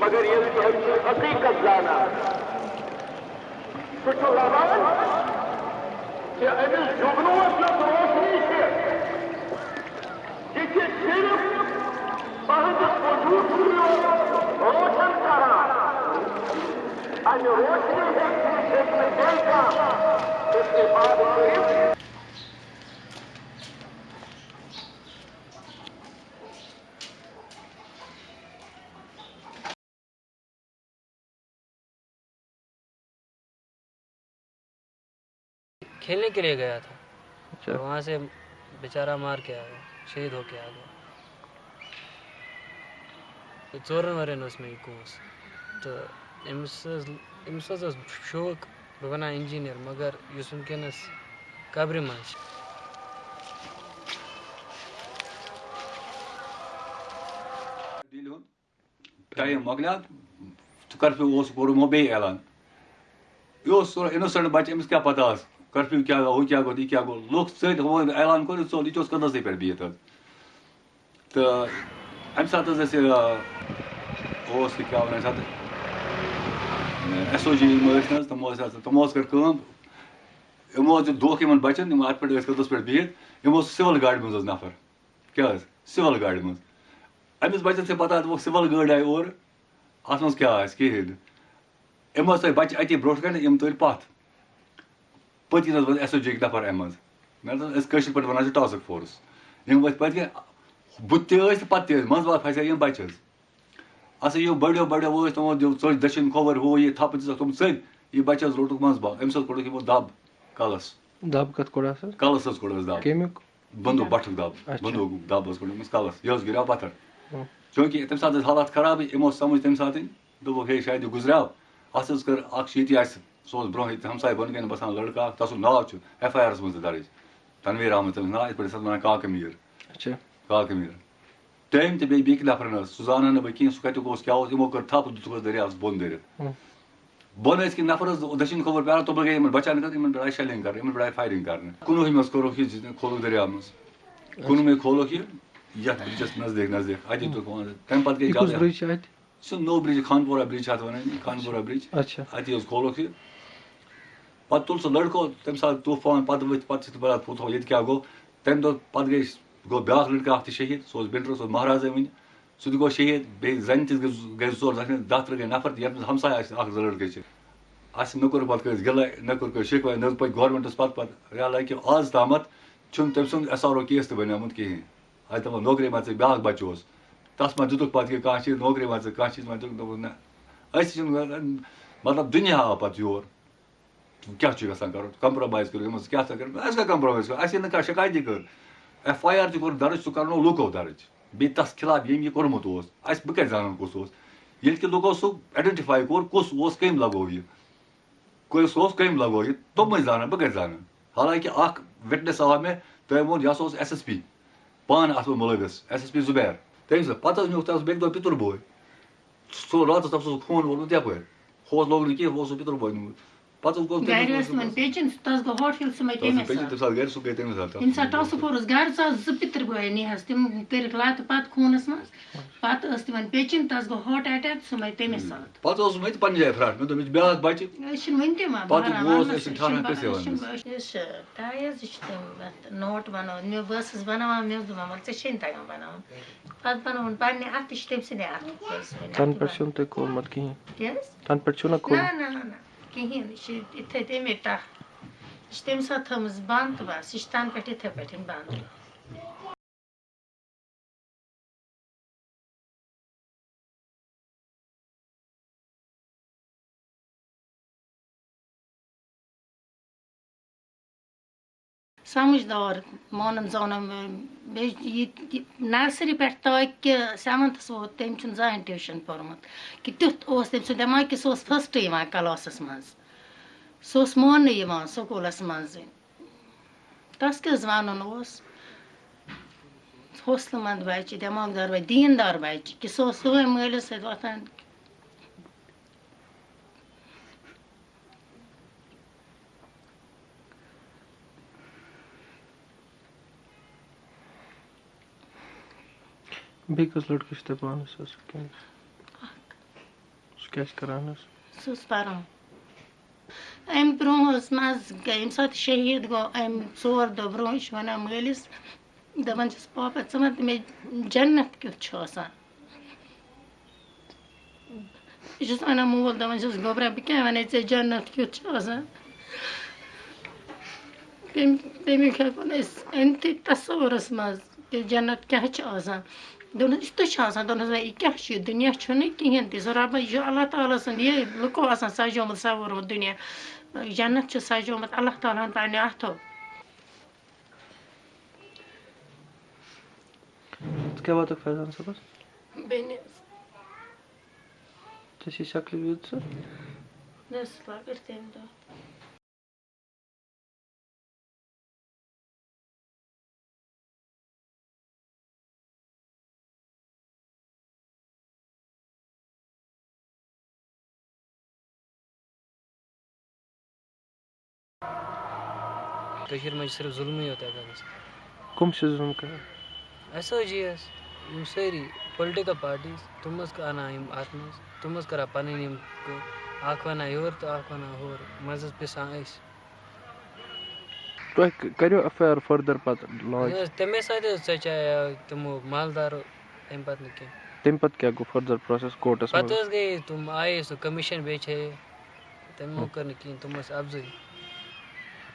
مگر یہ کہ ہم سے حقیقت جانا۔ سہ لگان کہ امس جگنوس یس روشنی سے یہ صرف تہذیب وجود روشن کران امہ روشنی ہیٚکہِ بیٚیہِ کانٛہہ استعمال کٔرِتھ کھیلنے کے لیے گیا تھا۔ اچھا۔ وہاں سے بیچارہ مار کے آ گیا شہید ہو کے آ گیا ژورن ورین ٲس مےٚ یہِ کوٗس تہٕ أمِس حظ أمِس حظ اوس شوق بہٕ بَناو اِنجیٖنَر مگر یُس وٕنکٮ۪نَس قبرِ منٛز چھِ ٹائم مۄکلیو تہٕ کرفیوٗ اوس کوٚر یِمو بیٚیہِ اعلان۔ یہِ اوس اِنوسنٹ بَچہِ أمِس کیٛاہ پَتہ آسہِ کرفیوٗ کیٛاہ گوٚو ہُہ کیٛاہ گوٚو یہِ کیٛاہ گوٚو لُکھ سۭتۍ ہُہ اعلان کوٚر یہِ ژوٚل یہِ تہِ اوس کٔدلَسٕے پٮ۪ٹھ بِہِتھ حظ تہٕ اَمہِ ساتہٕ حظ اَسہِ اوس یہِ کیٛاہ وَنان اَتھ ایس او جی یِم ٲسۍ نہٕ حظ تِمو ٲسۍ تِمو حظ کٔر کٲم یِمو حظ دیُت دھوکہٕ یِمن بَچَن یِم اَتھ پٮ۪ٹھ ٲسۍ کٔدلَس پٮ۪ٹھ بِہِتھ یِمو اوس سِوَل گاڑِ منٛز حظ نَفر کیٛاہ حظ سِوَل گاڑِ منٛز أمِس بَچَن چھِ پَتہ دوٚپُکھ سِوَل گٲڑۍ آیہِ اورٕ اَتھ منٛز کیٛاہ آسہِ کِہیٖنۍ نہٕ یِم حظ تھٲے بَچہِ اَتی برونٛٹھ کَنہِ یِم تُلۍ پَتھ پٔتۍ کِنۍ حظ ووت ایس او جی یِکۍ نَفر اَمہِ منٛز مےٚ دوٚپ أسۍ کٲشِر پٲٹھۍ وَنان چھِ ٹاسٕک فورس یِم ؤتھۍ پٔتۍ کِنۍ بُتھِ تہِ ٲسۍ تہٕ پَتہٕ تہِ ٲسۍ منٛزٕ باگ پھسے یِم بَچہِ حظ ہسا یِم بٔڑیو بٔڑیو ٲسۍ تِمو دیُت ژٔج دٔچھِنۍ کھووُر ہُہ یہِ تھپہٕ دِژَکھ تِم ژٔلۍ یہِ بَچہِ حظ روٚٹُکھ منٛزٕ باگ أمِس حظ کوٚڑُکھ یِمو دَب کَلَس۔ دب کَتھ کوٚڑ سر کَلَس حظ کوٚڑ حظ دَب۔ کیٚمیُک؟ بنٛدوٗق بَٹھُک دَب۔ اچھا. بنٛدوٗق دَب حظ کوٚڑ أمِس کَلَس۔ یہِ حظ گِریو پَتھر۔ ہُم. چوٗنٛکہِ تَمہِ ساتہٕ ٲسۍ حالات خرابٕے یِمو سَمٕجھ تَمہِ ساتہٕ۔ دوٚپُکھ ہے شاید یہِ گُزریو۔ اَتھ حظ کٔر اَکھ چھِ ییٚتی اَسہِ۔ برونٛہہ ییٚتہِ ہمساے بۄنہٕ کَنۍ بَسان تَتھ سُنٛد ناو چھُ ایف آی آرَس تہِ دَرٕج تنویٖر احمد تٔمِس پٲٹھۍ ٲسۍ وَنان کاکہٕ میٖر کاکہٕ میٖر تٔمۍ تہِ بیٚیہِ بیٚکہِ نَفرَن حظ سُہ زانان نہٕ بہٕ کِہیٖنۍ سُہ کَتیُک اوس کیٛاہ اوس یِمو کٔر تھپھ دِتُکھ دٔریاوَس بۄن دٔرِتھ. بۄن ٲسۍ کِنۍ نَفر حظ دٔچھِنۍ کھوٚوُر پیاران توٚپہٕ گٔے یِمن بَچان خٲطرٕ یِمن پٮ۪ٹھ آیہِ شیلِنٛگ کَرٕنۍ یِمن پٮ۪ٹھ آیہِ فایرِنٛگ کَرنہٕ کُنوُہمہِ منٛز کوٚرُکھ یہِ کھولُکھ دٔریاو منٛز کُنوُہمہِ کھولُکھ یہِ یَتھ برٛجَس نزدیٖک نزدیٖک۔ مان ژٕ تَمہِ پَتہٕ گٔے اَتہِ سُہ نوٚو برٛج خانپورہ برٛج چھِ اَتھ وَنان خانپورہ برٛج اَتی حظ کھولُکھ یہِ پَتہٕ تُل سُہ لٔڑکو تَمہِ ساتہٕ طوٗفان پَتہٕ ؤتھۍ پَتہٕ چھِ پَتہٕ پوٚتھو ییٚتہِ کیٛاہ گوٚو تَمہِ دۄہ پَتہٕ گٔے گوٚو بیٛاکھ لٔڑکہٕ اَکھ تہِ شہیٖد سُہ اوس بِنٛڈرٕ سُہ اوس مہرازَے وٕنہِ سُہ تہِ گوٚو شہیٖد بیٚیہِ زَنہِ تہِ گٔے زٕ ژور زَنہِ دَہ ترٕٛہ گٔے نَفر تہِ یَتھ منٛز ہمساے آسہِ اَکھ زٕ لٔڑکہٕ چھِ اَسہِ نہ کوٚر پَتہٕ کٲنٛسہِ گِلَے نہ کوٚر کٲنٛسہِ شِکوے نہ پٔکۍ گورمٮ۪نٛٹَس پَتہٕ پَتہٕ حالانکہِ آز تامَتھ چھُنہٕ تٔمۍ سُنٛد ایس آر او کیس تہِ بَنیومُت کِہیٖنۍ اَتہِ دَپان نوکری ما ژٕ بیٛاکھ بَچہٕ اوس تَتھ منٛز دِتُکھ پَتہٕ یہِ کانٛہہ چیٖز نوکری ما ژٕ کانٛہہ چیٖز ما دِتُکھ دوٚپُکھ نہ أسۍ چھِنہٕ مطلب دُنیا آو پَتہٕ یور کیٛاہ چھُ یَژھان کَرُن کَمپرٛومایز کٔرِو یِمَن کیٛاہ سا کٔرِو اَسہِ کیٛاہ کَمپرٛومایز کٔرِو اَسہِ ییٚلہِ نہٕ کانٛہہ شِکایتی کٔر ایف آی آر تہِ کوٚر دَرٕج سُہ کَرنو لوٗکو دَرٕج بیٚیہِ تَس خِلاف ییٚمۍ یہِ کوٚرمُت اوس اَسہِ بہٕ کَتہِ زانَن کُس اوس ییٚلہِ کہِ لُکو سُہ آیڈٮ۪نٹِفاے کوٚر کُس اوس کٔمۍ لَگوو یہِ کُس اوس کٔمۍ لَگوو یہِ تِمٕے زانَن بہٕ کَتہِ زانَن حالانکہِ اَکھ وِٹنٮ۪س آو مےٚ تٔمۍ ووٚن یہِ ہسا اوس ایس ایس پی پانہٕ اَتھ منٛز مُلوِث ایس ایس پی زُبیر تٔمۍ سۭتۍ پَتہٕ حظ نیوٗکھ تَتھ بیٚکہِ دۄہ پِتُر بوے سُہ راتَس تَتھ اوس خوٗن ووٚتمُت یَپٲرۍ ہوس لوگ نہٕ کینٛہہ اوس سُہ پِتُر بوے نیوٗمُت پَتہٕ گوٚو گرِ ٲس تِمن پیچِن تَس گوٚو ہوٹل سُمے تَمے تَمہِ ساتہٕ گَرِ سُہ گٔے تَمہِ ساتہٕ ییٚمہِ ساتہٕ ٹاسٕک فورس گرٕ ژاس زٕ پِتٕر بٲے نِہَس تِم کٔرِکھ لَتہٕ پَتہٕ خوٗنَس منٛز پَتہٕ ٲس تِمن پیچِن تَس گوٚو ہاٹ اَٹیک سُمے تَمے ساتہٕ پَتہٕ اوسُس مےٚ تہِ پَننہِ جایہِ فراٹ مےٚ دوٚپ مےٚ چھُ بیٛاکھ بَچہِ أسۍ چھِنہٕ وٕنہِ تہِ پَتہٕ گوس أسۍ چھِ چھِنہٕ کٲنٛسے وَننَس یُس ٹاے حظ یہِ چھِ تِم نوٹ بَنٲوِتھ مےٚ بہٕ ٲسٕس بَناوان مےٚ اوس دَپان وَلہٕ ژےٚ چھے نہٕ تَگان بَناوُن پَتہٕ بنووُن پَننہِ اَتھٕ یہِ چھِ تٔمۍ سٕنٛدے اَتھٕ تَنہٕ پٮ۪ٹھ چھُنہٕ تۄہہِ کوٚرمُت کِہیٖنۍ کیٛاہ حظ تَنہٕ پٮ۪ٹھ چھُو نا نہ کوٚرمُت نہ نہ کِہیٖنۍ یہِ چھِ یِتھَے تَمے ٹَکھ یہِ چھِ تَمہِ ساتہٕ تھٲومٕژ بنٛد تہٕ بَس زانُن بیٚیہِ یہِ نرسری پٮ۪ٹھ تاکہِ سیوَنتھَس ووت تٔمۍ چھُنہٕ زٕہٕنۍ ٹیوٗشَن پوٚرمُت کہِ تیُتھ اوس تٔمۍ سُنٛد دٮ۪ماغ کہِ سُہ اوس فٔسٹ یِوان کَلاسَس منٛز سُہ اوس ماننہٕ یِوان سکوٗلَس منٛزٕے تَس کیٛاہ وَنُن اوس حوصلہٕ منٛد بَچہِ دار بَچہِ دیٖندار بَچہِ کہِ سُہ اوس صُبحٲے مٲلِس سۭتۍ وۄتھان بیٚیہِ کٔژ لٔڑکہٕ چھِ تۄہہِ پانَس حظ کیٚنٛہہ کیٛاہ چھِ کران حظ سُہ اوس پَران اَمہِ برٛونٛہہ اوس منٛزٕ گٔے ییٚمہِ ساتہٕ شہیٖد گوٚو اَمہِ ژور دۄہ برٛونٛہہ یہِ چھُ وَنان مٲلِس دَپان چھُس پاپا ژٕ وَن تہٕ مےٚ جنت کیُتھ چھُ آسان یہِ چھُس وَنان مول دَپان چھُس گوبرا بہٕ کیٛاہ وَنے ژےٚ جنت کیُتھ چھُ آسان تَمہِ تَمیُک ہٮ۪کو نہٕ أسۍ أنتھٕے تصوُرَس منٛز کہِ جنت کیٛاہ چھُ آسان چھُ چھُ یہِ دُنیا تہِ سُہ رۄبَس یہِ چھُ اللہ تعالیٰ سُنٛد یہِ لُکو آسان سَجومُت سَوورمُت دُنیا۔ جنت چھُ سَجومُت اللہ تعالیٰ اَتھو ژٕ کیٛاہ واتکھ فیضان بیٚنہِ ژےٚ چھی شکلہِ ویٖد ژٕ کٔشیٖرِ چھِ صرف ظُلمٕے یوت ہٮ۪کان گٔژھِتھ کٕم چھِ ظُلم کران ایس او جی ایس۔ یِم سٲری پُلٹِکَل پاٹیٖز تِم یِم اَتھ منٛز تِم کَران یِم اَکھ وَنان یورٕ اَکھ وَنان ہورٕ حظ پِسان أسۍ تۄہہِ کٔرِو ایف آی آر فٔردَر پَتہٕ لاج یہِ حظ تَمے ساتہٕ حظ ژَچایو تِمو مالدارو تَمہِ پَتہٕ نہٕ کینٛہہ تَمہِ پَتہٕ کیٛاہ گوٚو فٔردَر کوٹَس پَتہٕ حظ گٔے تِم آیے سُہ کٔمِشَن بیٚیہِ تِمو کٔر نہٕ کِہیٖنۍ تِم ٲسۍ تِمو کٔر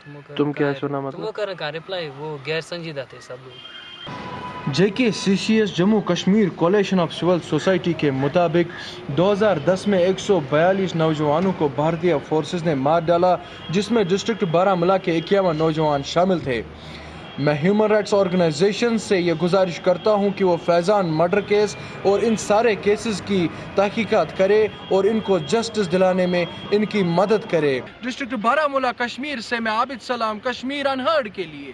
تِم کیٛاہ ٲسۍ وَنان مطلب؟ تِمو کٔر نہٕ کانٛہہ رِپلاے وہ غیر سنجیٖدہ تھے سب لوگ۔ J K C C S Jammu Kashmir coalition of civil society کے مطابق دو ہزار دس میں ایک سو بیالیس نوجوانوں کو بھارتیہ فورسز نے مار ڈالا جس میں ڈسٹرکٹ بارہ ملا کے اکیاون نوجوان شامل تھے۔ میں ہیومن رائٹس آرگنائزیشن سے یہ گزارش کرتا ہوں کہ وہ فیضان مرڈر کیس اور ان سارے کیسز کی تحقیقات کرے اور ان کو جسٹس دلانے میں ان کی مدد کرے۔ ڈسٹرکٹ بارہ ملا کشمیر سے میں عابد سلام، کشمیر انہرڈ کے لیے۔